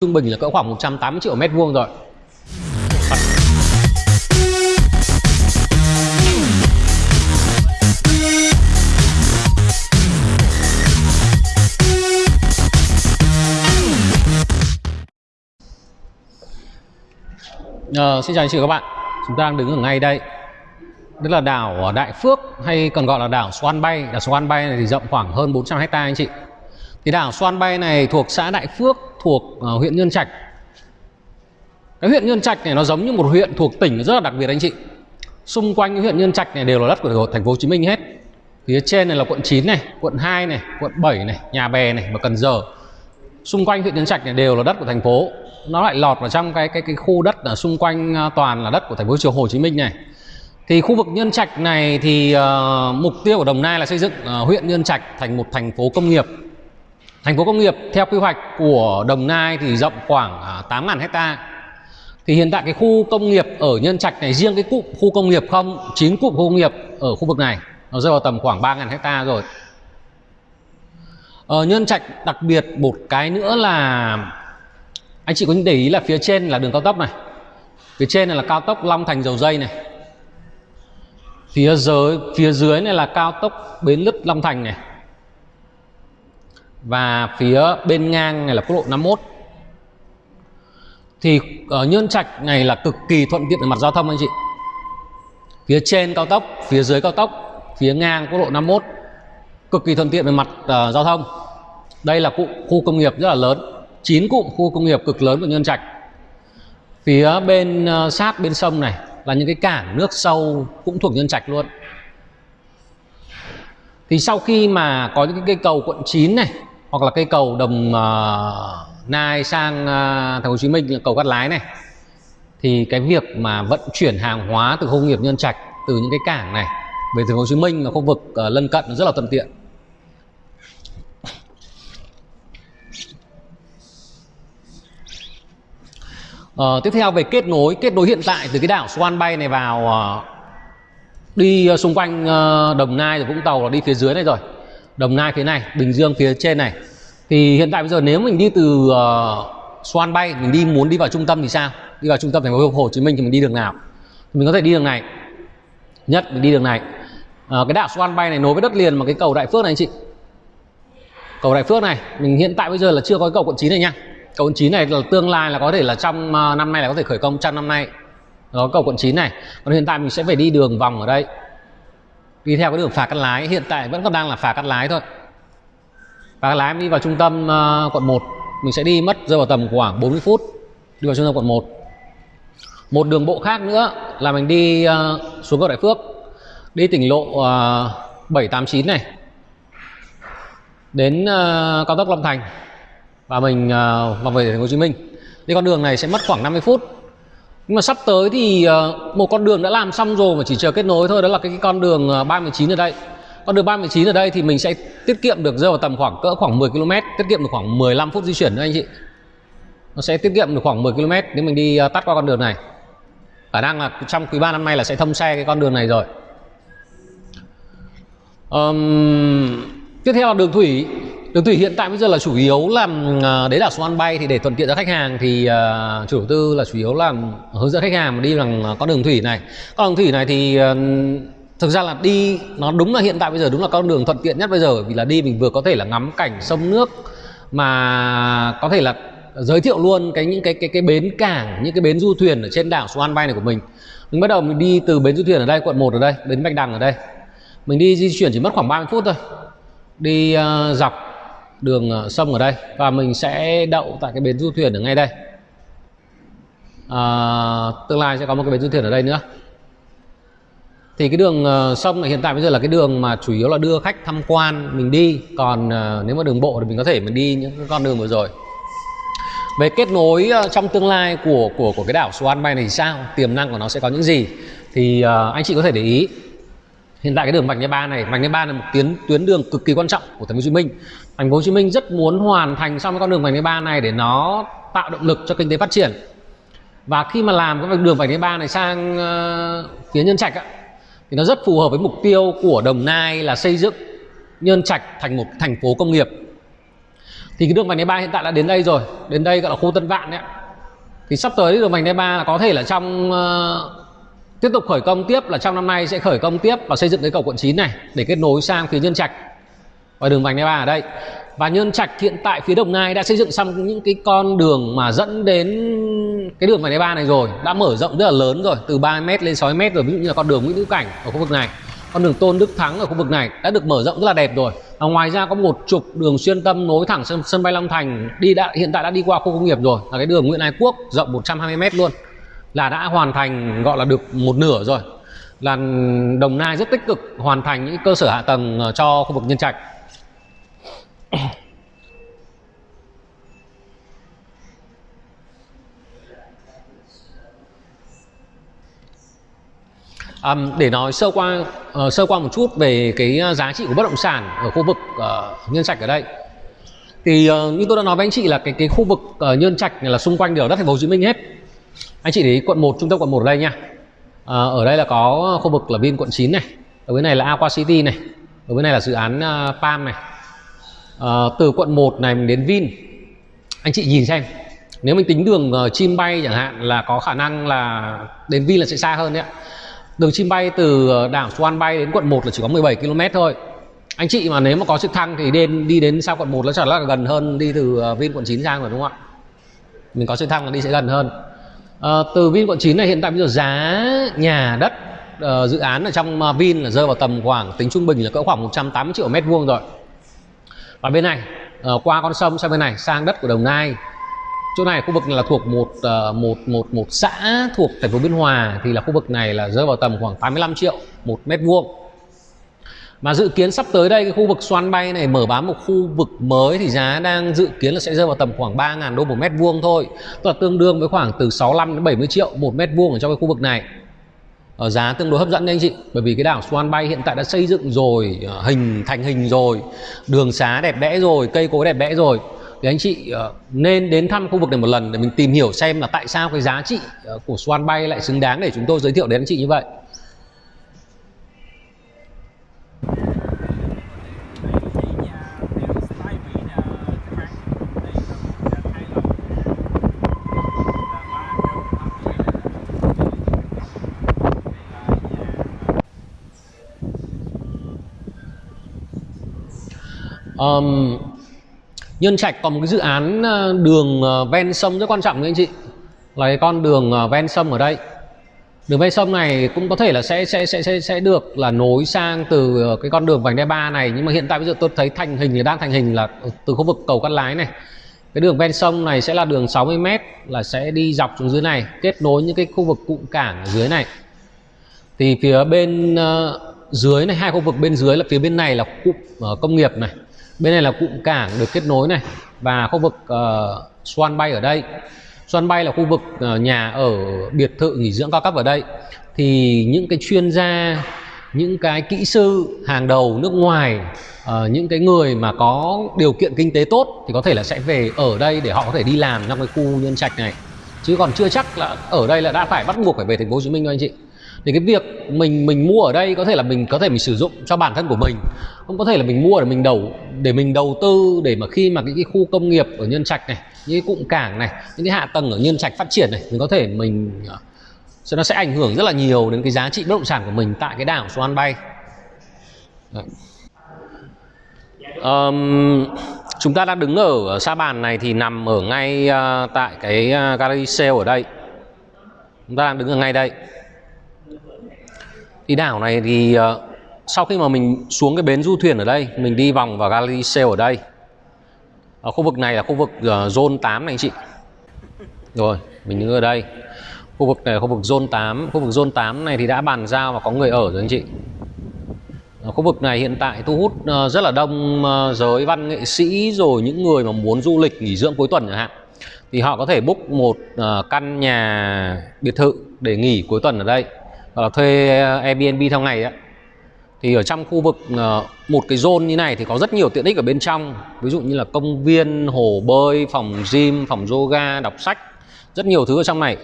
trung bình là cỡ khoảng 180 triệu mét vuông rồi. Ờ, xin chào anh chị và các bạn. Chúng ta đang đứng ở ngay đây. Đây là đảo Đại Phước hay còn gọi là đảo Xoan Bay. Đảo Xoan Bay này thì rộng khoảng hơn 400 hecta anh chị thì đảo Xoan Bay này thuộc xã Đại Phước thuộc uh, huyện Nhân Trạch. Cái huyện Nhân Trạch này nó giống như một huyện thuộc tỉnh rất là đặc biệt anh chị. Xung quanh cái huyện Nhân Trạch này đều là đất của thành phố Hồ Chí Minh hết. Phía trên này là quận 9 này quận 2 này quận 7 này Nhà Bè này và Cần Giờ. Xung quanh huyện Nhân Trạch này đều là đất của thành phố. Nó lại lọt vào trong cái cái cái khu đất ở xung quanh ờ, toàn là đất của thành phố Hồ Chí Minh này. Thì khu vực Nhân Trạch này thì uh, mục tiêu của Đồng Nai là xây dựng uh, huyện Nhân Trạch thành một thành phố công nghiệp thành phố công nghiệp, theo quy hoạch của Đồng Nai thì rộng khoảng à, 8.000 hecta thì hiện tại cái khu công nghiệp ở Nhân Trạch này, riêng cái cụm khu công nghiệp không, chín cụm khu công nghiệp ở khu vực này, nó rơi vào tầm khoảng 3.000 hecta rồi. Ở Nhân Trạch đặc biệt một cái nữa là, anh chị có để ý là phía trên là đường cao tốc này. Phía trên này là cao tốc Long Thành Dầu Dây này. Phía dưới phía dưới này là cao tốc Bến Lức Long Thành này và phía bên ngang này là quốc lộ 51 thì ờ, ở Nhân Trạch này là cực kỳ thuận tiện về mặt giao thông anh chị. Phía trên cao tốc phía dưới cao tốc phía ngang quốc lộ 51 cực kỳ thuận tiện về mặt uh, giao thông. Đây là cụm khu công nghiệp rất là lớn 9 cụm khu công nghiệp cực lớn của Nhân Trạch. Phía bên uh, sát bên sông này là những cái cảng nước sâu cũng thuộc Nhân Trạch luôn. Thì sau khi mà có những cái cây cầu quận 9 này hoặc là cây cầu đồng uh, Nai sang uh, thành phố Hồ Chí Minh là cầu Cát Lái này. Thì cái việc mà vận chuyển hàng hóa từ khu công nghiệp Nhân Trạch từ những cái cảng này về thành phố Hồ Chí Minh và khu vực uh, lân cận rất là thuận tiện. Uh, tiếp theo về kết nối kết nối hiện tại từ cái đảo Swan Bay này vào uh, đi uh, xung quanh uh, Đồng Nai rồi Vũng Tàu là đi phía dưới này rồi. Đồng Nai phía này Bình Dương phía trên này. Thì hiện tại bây giờ nếu mình đi từ ờ, uh, Swan Bay mình đi muốn đi vào trung tâm thì sao? Đi vào trung tâm thành phố Hồ Chí Minh thì mình đi đường nào? Thì mình có thể đi đường này. Nhất mình đi đường này. Uh, cái đảo Swan Bay này nối với đất liền mà cái cầu Đại Phước này anh chị. Cầu Đại Phước này mình hiện tại bây giờ là chưa có cái cầu quận 9 này nha. Cầu quận 9 này là tương lai là có thể là trong uh, năm nay là có thể khởi công trong năm nay. Đó cầu quận 9 này. Còn hiện tại mình sẽ phải đi đường vòng ở đây đi theo cái đường phà cắt lái hiện tại vẫn còn đang là phà cắt lái thôi phà cắt lái đi vào trung tâm uh, quận 1 mình sẽ đi mất rơi vào tầm khoảng 40 phút đi vào trung tâm quận 1 một đường bộ khác nữa là mình đi uh, xuống cầu Đại Phước đi tỉnh lộ ờ, uh, 789 này đến uh, cao tốc Long Thành và mình uh, vào về thành phố Hồ Chí Minh. Đi con đường này sẽ mất khoảng 50 phút. Nhưng mà sắp tới thì ờ, một con đường đã làm xong rồi mà chỉ chờ kết nối thôi đó là cái, con đường ờ, 39 ở đây. Con đường 39 ở đây thì mình sẽ tiết kiệm được rơi vào tầm khoảng cỡ khoảng 10 km, tiết kiệm được khoảng 15 phút di chuyển nữa anh chị. Nó sẽ tiết kiệm được khoảng 10 km nếu mình đi ờ, tắt qua con đường này. Khả năng là trong quý 3 năm nay là sẽ thông xe cái con đường này rồi. Um, tiếp theo là đường thủy Đường thủy hiện tại bây giờ là chủ yếu là à, đấy là số ăn bay thì để thuận tiện cho khách hàng thì uh, chủ đầu tư là chủ yếu là hướng dẫn khách hàng đi bằng con đường thủy này. Con đường thủy này thì uh, thực ra là đi nó đúng là hiện tại bây giờ đúng là con đường thuận tiện nhất bây giờ vì là đi mình vừa có thể là ngắm cảnh sông nước mà có thể là giới thiệu luôn cái những cái cái cái bến cảng những cái bến du thuyền ở trên đảo Swan Bay này của mình. Mình bắt đầu mình đi từ bến du thuyền ở đây quận 1 ở đây, bến Bạch Đằng ở đây. Mình đi di chuyển chỉ mất khoảng 30 phút thôi. Đi uh, dọc đường ờ, sông ở đây và mình sẽ đậu tại cái bến du thuyền ở ngay đây. À, tương lai sẽ có một cái bến du thuyền ở đây nữa. Thì cái đường ờ, sông này hiện tại bây giờ là cái đường mà chủ yếu là đưa khách tham quan mình đi. Còn ờ, nếu mà đường bộ thì mình có thể mình đi những con đường vừa rồi. Về kết nối trong tương lai của của của cái đảo Swan Bay này thì sao? Tiềm năng của nó sẽ có những gì? Thì uh, anh chị có thể để ý. Hiện tại cái đường vành đai ba này vành đai ba là một tuyến tuyến đường cực kỳ quan trọng của thành phố Hồ Chí Minh thành phố Hồ Chí Minh rất muốn hoàn thành xong cái con đường vành đai ba này để nó tạo động lực cho kinh tế phát triển. Và khi mà làm cái đường vành đai ba này sang uh, phía Nhân Trạch á, thì nó rất phù hợp với mục tiêu của Đồng Nai là xây dựng Nhân Trạch thành một thành phố công nghiệp. Thì cái đường vành đai ba hiện tại đã đến đây rồi đến đây gọi là khu Tân Vạn đấy thì sắp tới đường vành đai ba là có thể là trong uh, tiếp tục khởi công tiếp là trong năm nay sẽ khởi công tiếp và xây dựng cái cầu quận 9 này để kết nối sang phía Nhân Trạch và đường vành đai ba ở đây. Và Nhân Trạch hiện tại phía Đồng Nai đã xây dựng xong những cái con đường mà dẫn đến cái đường vành đai ba này rồi. Đã mở rộng rất là lớn rồi từ 3m lên 6m rồi. Ví dụ như là con đường Nguyễn Hữu Cảnh ở khu vực này con đường Tôn Đức Thắng ở khu vực này đã được mở rộng rất là đẹp rồi. Và ngoài ra có một trục đường xuyên tâm nối thẳng sân, sân bay Long Thành đi đã hiện tại đã đi qua khu công nghiệp rồi. Là cái đường Nguyễn Ái Quốc rộng 120m luôn. Là đã hoàn thành gọi là được một nửa rồi. Là Đồng Nai rất tích cực hoàn thành những cơ sở hạ tầng ờ, cho khu vực Nhân Trạch. Um, để nói sơ qua uh, sơ qua một chút về cái ờ, giá trị của bất động sản ở khu vực uh, nhân trạch ở đây. Thì uh, như tôi đã nói với anh chị là cái cái khu vực uh, nhân trạch này là xung quanh đều đất thành phố Hồ Chí Minh hết. Anh chị để ý quận 1 trung tâm quận 1 ở đây nha. Uh, ở đây là có khu vực là Vin quận 9 này ở bên này là Aqua City này ở bên này là dự án uh, Palm này à, từ quận 1 này mình đến Vin. Anh chị nhìn xem nếu mình tính đường uh, chim bay chẳng hạn là có khả năng là đến Vin là sẽ xa hơn đấy ạ. Đường chim bay từ ờ, đảo Swan Bay đến quận 1 là chỉ có 17 km thôi. Anh chị mà nếu mà có trực thăng thì đến đi đến sau quận 1 nó chắc là gần hơn đi từ Vin quận 9 sang rồi đúng không ạ? Mình có trực thăng là đi sẽ gần hơn. À, Từ Vin quận 9 này hiện tại bây giờ giá nhà đất uh, dự án ở trong Vin là rơi vào tầm khoảng tính trung bình là cỡ khoảng 180 triệu mét vuông rồi và bên này uh, qua con sông sang bên này sang đất của Đồng Nai. Chỗ này khu vực này là thuộc một uh, một một một xã thuộc thành phố Biên Hòa thì là khu vực này là rơi vào tầm khoảng 85 triệu một mét vuông. Mà dự kiến sắp tới đây cái khu vực xoan bay này mở bán một khu vực mới thì giá đang dự kiến là sẽ rơi vào tầm khoảng 3.000 đô một mét vuông thôi. Tức là tương đương với khoảng từ 65 đến 70 triệu một mét vuông ở trong cái khu vực này ở giá tương đối hấp dẫn đấy anh chị bởi vì cái đảo Swan Bay hiện tại đã xây dựng rồi ờ, hình thành hình rồi đường xá đẹp đẽ rồi cây cối đẹp đẽ rồi. Thì anh chị uh, nên đến thăm khu vực này một lần để mình tìm hiểu xem là tại sao cái giá trị uh, của Swan Bay lại xứng đáng để chúng tôi giới thiệu đến anh chị như vậy. Um, Nhân Trạch có một cái dự án ờ, đường ờ, ven sông rất quan trọng với anh chị. Là cái con đường ờ, ven sông ở đây. Đường ven sông này cũng có thể là sẽ sẽ sẽ sẽ sẽ được là nối sang từ cái con đường vành đai ba này. Nhưng mà hiện tại bây giờ tôi thấy thành hình thì đang thành hình là từ khu vực cầu Cát Lái này. Cái đường ven sông này sẽ là đường 60m là sẽ đi dọc xuống dưới này kết nối những cái khu vực cụm cảng ở dưới này. Thì phía bên uh, dưới này hai khu vực bên dưới là phía bên này là cụm uh, công nghiệp này bên này là cụm cảng được kết nối này và khu vực ờ, uh, Swan Bay ở đây. Swan Bay là khu vực uh, nhà ở biệt thự nghỉ dưỡng cao cấp ở đây. Thì những cái chuyên gia những cái kỹ sư hàng đầu nước ngoài uh, những cái người mà có điều kiện kinh tế tốt thì có thể là sẽ về ở đây để họ có thể đi làm trong cái khu nhân trạch này. Chứ còn chưa chắc là ở đây là đã phải bắt buộc phải về thành phố Hồ Chí Minh đâu anh chị thì cái việc mình mình mua ở đây có thể là mình có thể mình sử dụng cho bản thân của mình. Không có thể là mình mua để mình đầu để mình đầu tư để mà khi mà cái, cái khu công nghiệp ở nhân trạch này những cái cụm cảng này những cái hạ tầng ở nhân trạch phát triển này mình có thể mình ờ, sẽ nó sẽ ảnh hưởng rất là nhiều đến cái giá trị bất động sản của mình tại cái đảo Swan Bay. Um, chúng ta đang đứng ở sa bàn này thì nằm ở ngay uh, tại cái ờ, uh, gallery sale ở đây. Chúng ta đang đứng ở ngay đây đi đảo này thì uh, sau khi mà mình xuống cái bến du thuyền ở đây mình đi vòng vào gallery Sail ở đây ở khu vực này là khu vực uh, zone 8 này anh chị. Rồi mình đứng ở đây. Khu vực này là khu vực zone 8 khu vực zone 8 này thì đã bàn giao và có người ở rồi anh chị. Ở khu vực này hiện tại thu hút uh, rất là đông uh, giới văn nghệ sĩ rồi những người mà muốn du lịch nghỉ dưỡng cuối tuần chẳng hạn. Thì họ có thể book một uh, căn nhà biệt thự để nghỉ cuối tuần ở đây hoặc là thuê Airbnb theo ngày á. Thì ở trong khu vực ờ, một cái zone như này thì có rất nhiều tiện ích ở bên trong. Ví dụ như là công viên, hồ bơi, phòng gym, phòng yoga, đọc sách, rất nhiều thứ ở trong này.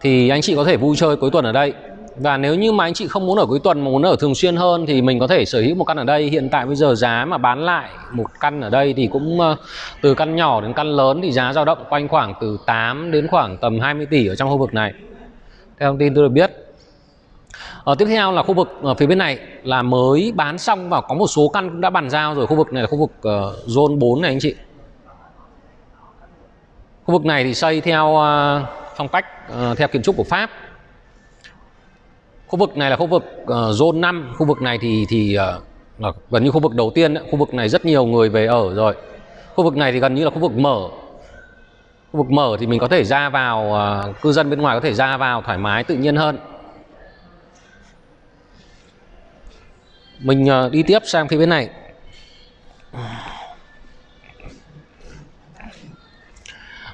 Thì anh chị có thể vui chơi cuối tuần ở đây. Và nếu như mà anh chị không muốn ở cuối tuần mà muốn ở thường xuyên hơn thì mình có thể sở hữu một căn ở đây. Hiện tại bây giờ giá mà bán lại một căn ở đây thì cũng ờ, từ căn nhỏ đến căn lớn thì giá dao động quanh khoảng từ 8 đến khoảng tầm 20 tỷ ở trong khu vực này. Theo thông tin tôi được biết ở tiếp theo là khu vực ở phía bên này là mới bán xong và có một số căn cũng đã bàn giao rồi. Khu vực này là khu vực uh, zone 4 này anh chị. Khu vực này thì xây theo uh, phong cách uh, theo kiến trúc của Pháp. Khu vực này là khu vực uh, zone 5 khu vực này thì thì uh, gần như khu vực đầu tiên khu vực này rất nhiều người về ở rồi. Khu vực này thì gần như là khu vực mở. Khu vực mở thì mình có thể ra vào uh, cư dân bên ngoài có thể ra vào thoải mái tự nhiên hơn. Mình ờ, đi tiếp sang phía bên này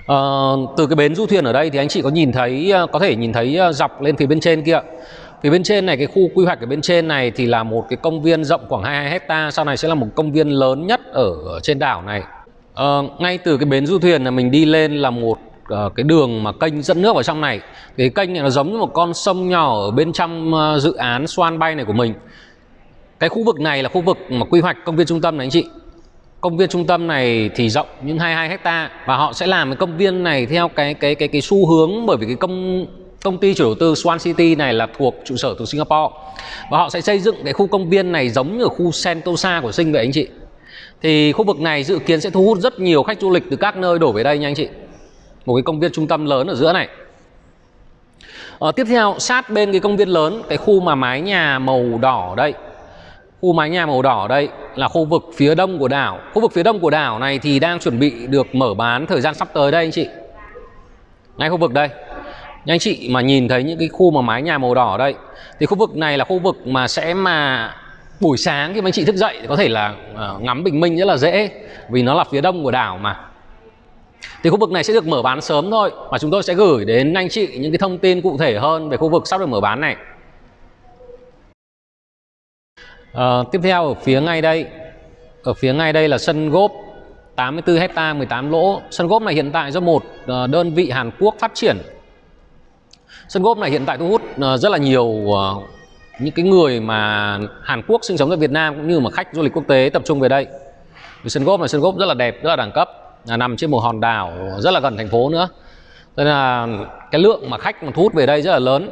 à, từ cái bến du thuyền ở đây thì anh chị có nhìn thấy ờ, có thể nhìn thấy dọc lên phía bên trên kia Phía bên trên này cái khu quy hoạch ở bên trên này thì là một cái công viên rộng khoảng 22 hecta sau này sẽ là một công viên lớn nhất ở trên đảo này. À, ngay từ cái bến du thuyền là mình đi lên là một uh, cái đường mà kênh dẫn nước vào trong này. Cái kênh này nó giống như một con sông nhỏ ở bên trong uh, dự án Swan Bay này của mình. Cái khu vực này là khu vực mà quy hoạch công viên trung tâm này anh chị. Công viên trung tâm này thì rộng những 22 hecta và họ sẽ làm cái công viên này theo cái cái cái cái xu hướng bởi vì cái công công ty chủ đầu tư Swan City này là thuộc trụ sở từ Singapore. Và họ sẽ xây dựng cái khu công viên này giống như ở khu Sentosa của Sinh vậy anh chị. Thì khu vực này dự kiến sẽ thu hút rất nhiều khách du lịch từ các nơi đổ về đây nha anh chị. Một cái công viên trung tâm lớn ở giữa này. Ở tiếp theo, sát bên cái công viên lớn, cái khu mà mái nhà màu đỏ đây khu mái nhà màu đỏ đây là khu vực phía đông của đảo. Khu vực phía đông của đảo này thì đang chuẩn bị được mở bán thời gian sắp tới đây anh chị. Ngay khu vực đây. Anh chị mà nhìn thấy những cái khu mà mái nhà màu đỏ đây, thì khu vực này là khu vực mà sẽ mà buổi sáng khi mà anh chị thức dậy thì có thể là ờ, ngắm bình minh rất là dễ, vì nó là phía đông của đảo mà. Thì khu vực này sẽ được mở bán sớm thôi và chúng tôi sẽ gửi đến anh chị những cái thông tin cụ thể hơn về khu vực sắp được mở bán này à, tiếp theo ở phía ngay đây ở phía ngay đây là sân gốp 84 hecta 18 lỗ sân gốp này hiện tại do một ờ, đơn vị Hàn Quốc phát triển Sân gốp này hiện tại thu hút ờ, rất là nhiều những cái người mà Hàn Quốc sinh sống tại Việt Nam cũng như mà khách du lịch quốc tế tập trung về đây. Vì sân gốp này sân gốp rất là đẹp, rất là đẳng cấp, là nằm trên một hòn đảo rất là gần thành phố nữa. Nên là cái lượng mà khách mà thu hút về đây rất là lớn.